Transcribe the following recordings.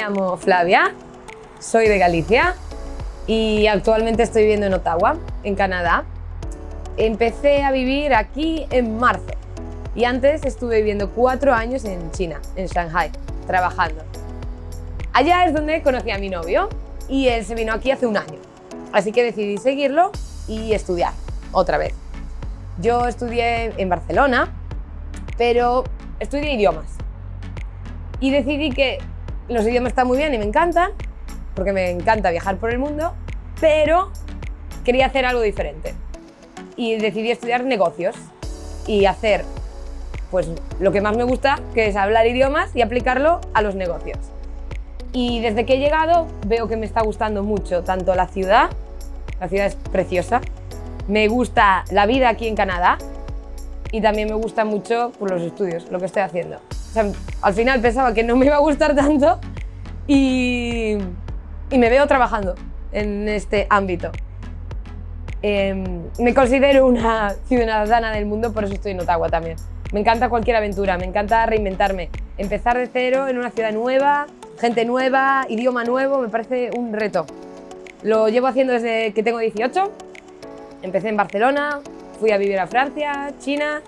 llamo Flavia, soy de Galicia y actualmente estoy viviendo en Ottawa, en Canadá. Empecé a vivir aquí en marzo y antes estuve viviendo cuatro años en China, en Shanghai, trabajando. Allá es donde conocí a mi novio y él se vino aquí hace un año. Así que decidí seguirlo y estudiar otra vez. Yo estudié en Barcelona, pero estudié idiomas. Y decidí que los idiomas están muy bien y me encantan, porque me encanta viajar por el mundo, pero quería hacer algo diferente. Y decidí estudiar negocios y hacer pues, lo que más me gusta, que es hablar idiomas y aplicarlo a los negocios. Y desde que he llegado veo que me está gustando mucho tanto la ciudad, la ciudad es preciosa, me gusta la vida aquí en Canadá y también me gusta mucho por los estudios, lo que estoy haciendo. Al final pensaba que no me iba a gustar tanto y, y me veo trabajando en este ámbito. Em, me considero una ciudadana del mundo, por eso estoy en Ottawa también. Me encanta cualquier aventura, me encanta reinventarme. Empezar de cero en una ciudad nueva, gente nueva, idioma nuevo, me parece un reto. Lo llevo haciendo desde que tengo 18. Empecé en Barcelona, fui a vivir a Francia, China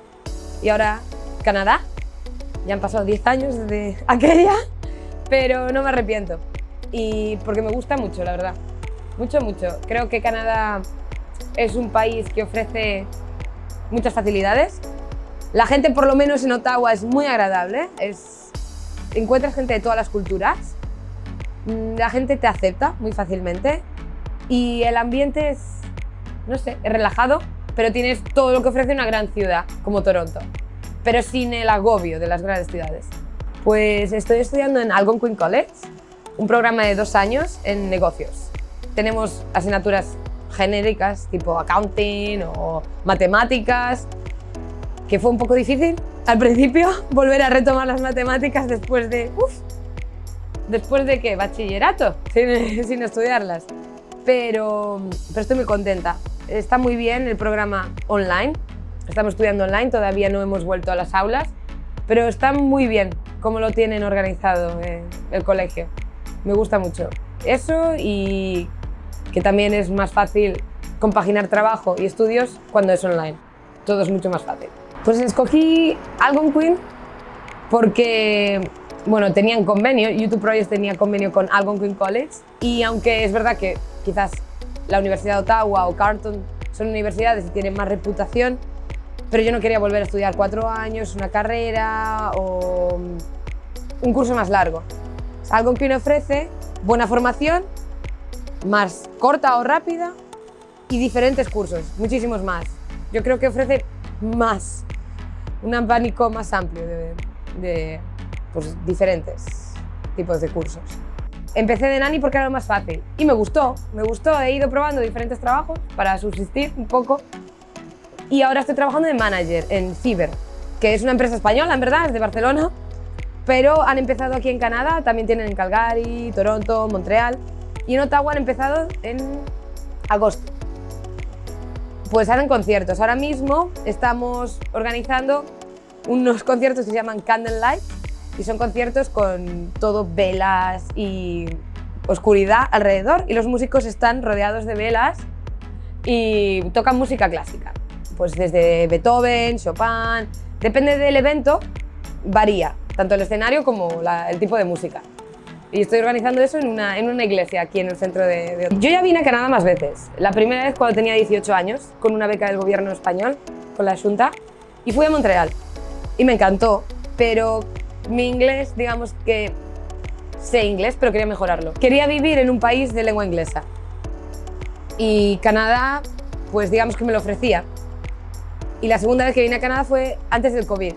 y ahora Canadá. Ya han pasado 10 años desde aquella, pero no me arrepiento. Y porque me gusta mucho, la verdad. Mucho, mucho. Creo que Canadá es un país que ofrece muchas facilidades. La gente, por lo menos en Ottawa, es muy agradable. Es encuentras gente de todas las culturas, mm, la gente te acepta muy fácilmente y el ambiente es, no sé, es relajado, pero tienes todo lo que ofrece una gran ciudad como Toronto, pero sin el agobio de las grandes ciudades. Pues estoy estudiando en Algonquin College, un programa de dos años en negocios. Tenemos asignaturas genéricas tipo accounting o matemáticas, que fue un poco difícil al principio volver a retomar las matemáticas después de... Uf, ¿Después de qué? Bachillerato, sin, sin estudiarlas. Pero, pero estoy muy contenta. Está muy bien el programa online. Estamos estudiando online, todavía no hemos vuelto a las aulas, pero está muy bien cómo lo tienen organizado el colegio. Me gusta mucho. Eso y que también es más fácil compaginar trabajo y estudios cuando es online. Todo es mucho más fácil. Pues escogí Algonquin porque bueno, tenían convenio, YouTube Projects tenía convenio con Algonquin College y aunque es verdad que quizás la Universidad de Ottawa o Carleton son universidades y tienen más reputación, pero yo no quería volver a estudiar cuatro años, una carrera o un curso más largo. Algonquin ofrece buena formación, más corta o rápida y diferentes cursos, muchísimos más. Yo creo que ofrece más un abanico más amplio de, pues, diferentes tipos de cursos. Empecé de nani porque era lo más fácil y me gustó, me gustó, he ido probando diferentes trabajos para subsistir un poco y ahora estoy trabajando de manager en Ciber, que es una empresa española en verdad, es de Barcelona, pero han empezado aquí en Canadá, también tienen en Calgary, Toronto, Montreal y en Ottawa han empezado en agosto pues hacen conciertos. Ahora mismo estamos organizando unos conciertos que se llaman Candlelight y son conciertos con todo velas y oscuridad alrededor y los músicos están rodeados de velas y tocan música clásica. Pues desde Beethoven, Chopin, depende del evento, varía, tanto el escenario como el tipo de música. Y estoy organizando eso en una, en una iglesia aquí en el centro de, Yo ya vine a Canadá más veces. La primera vez cuando tenía 18 años, con una beca del gobierno español, con la Junta, y fui a Montreal. Y me encantó, pero mi inglés, digamos que sé inglés, pero quería mejorarlo. Quería vivir en un país de lengua inglesa. Y Canadá, pues digamos que me lo ofrecía. Y la segunda vez que vine a Canadá fue antes del COVID,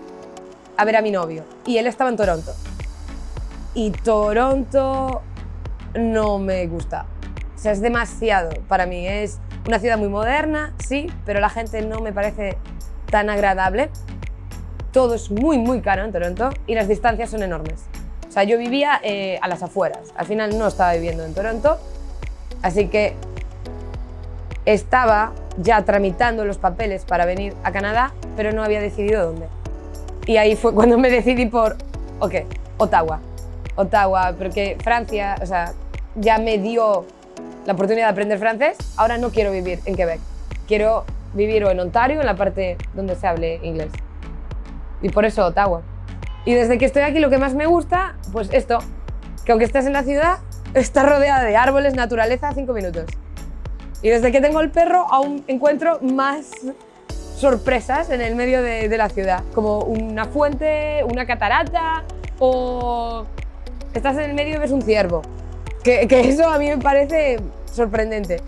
a ver a mi novio. Y él estaba en Toronto y Toronto no me gusta. O sea, es demasiado para mí. Es una ciudad muy moderna, sí, pero la gente no me parece tan agradable. Todo es muy, muy caro en Toronto y las distancias son enormes. O sea, yo vivía eh, a las afueras. Al final no estaba viviendo en Toronto, así que estaba ya tramitando los papeles para venir a Canadá, pero no había decidido dónde. Y ahí fue cuando me decidí por, ok, Ottawa. Ottawa, porque Francia, o sea, ya me dio la oportunidad de aprender francés, ahora no quiero vivir en Quebec. Quiero vivir en Ontario, en la parte donde se hable inglés. Y por eso Ottawa. Y desde que estoy aquí lo que más me gusta, pues esto, que aunque estés en la ciudad, está rodeada de árboles, naturaleza, cinco minutos. Y desde que tengo el perro aún encuentro más sorpresas en el medio de, de la ciudad, como una fuente, una catarata o estás en el medio y ves un ciervo. Que, que eso a mí me parece sorprendente.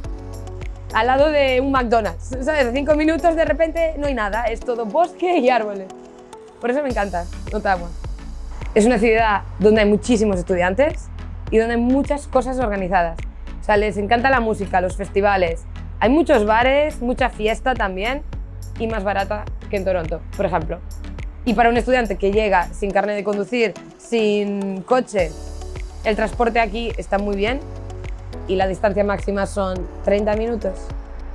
Al lado de un McDonald's, ¿sabes? Cinco minutos de repente no hay nada, es todo bosque y árboles. Por eso me encanta Ottawa. Es una ciudad donde hay muchísimos estudiantes y donde hay muchas cosas organizadas. Sea, les encanta la música, los festivales. Hay muchos bares, mucha fiesta también y más barata que en Toronto, por ejemplo. Y para un estudiante que llega sin carne de conducir, sin coche, el transporte aquí está muy bien y la distancia máxima son 30 minutos,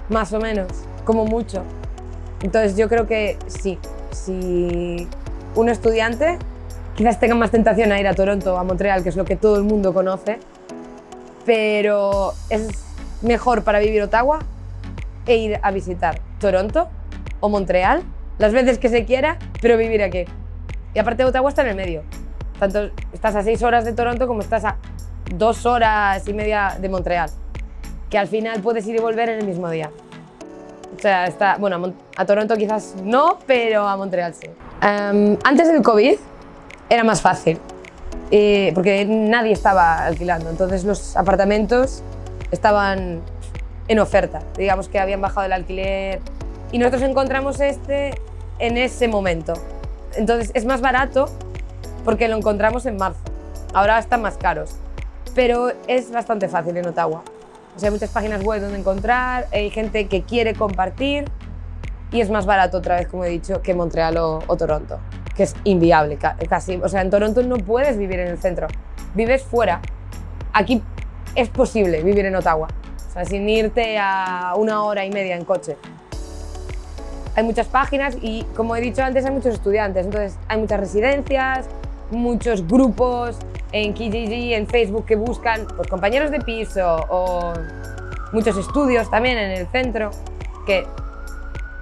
más o menos, como mucho. Entonces yo creo que sí, si un estudiante quizás tenga más tentación a ir a Toronto o a Montreal, que es lo que todo el mundo conoce, pero es mejor para vivir Ottawa e ir a visitar Toronto o Montreal las veces que se quiera, pero vivir aquí. Y aparte Ottawa está en el medio. Tanto estás a seis horas de Toronto como estás a dos horas y media de Montreal. Que al final puedes ir y volver en el mismo día. O sea, está, bueno, a Toronto quizás no, pero a Montreal sí. Um, antes del COVID era más fácil, eh, porque nadie estaba alquilando, entonces los apartamentos estaban en oferta, digamos que habían bajado el alquiler y nosotros encontramos este en ese momento. Entonces es más barato porque lo encontramos en marzo. Ahora están más caros, pero es bastante fácil en Ottawa. O sea, hay muchas páginas web donde encontrar, hay gente que quiere compartir y es más barato otra vez, como he dicho, que Montreal o, o Toronto, que es inviable casi. O sea, en Toronto no puedes vivir en el centro, vives fuera. Aquí es posible vivir en Ottawa, o sea, sin irte a una hora y media en coche hay muchas páginas y, como he dicho antes, hay muchos estudiantes. Entonces, hay muchas residencias, muchos grupos en Kijiji, en Facebook, que buscan pues, compañeros de piso o muchos estudios también en el centro, que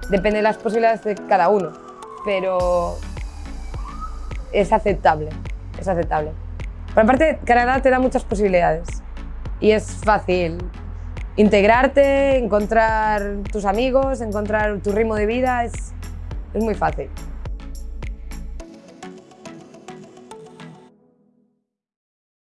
depende de las posibilidades de cada uno, pero es aceptable, es aceptable. Por aparte, Canadá te da muchas posibilidades y es fácil integrarte, encontrar tus amigos, encontrar tu ritmo de vida, es, es muy fácil.